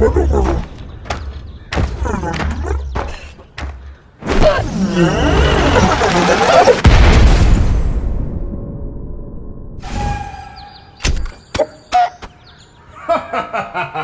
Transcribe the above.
Ha ha ha ha!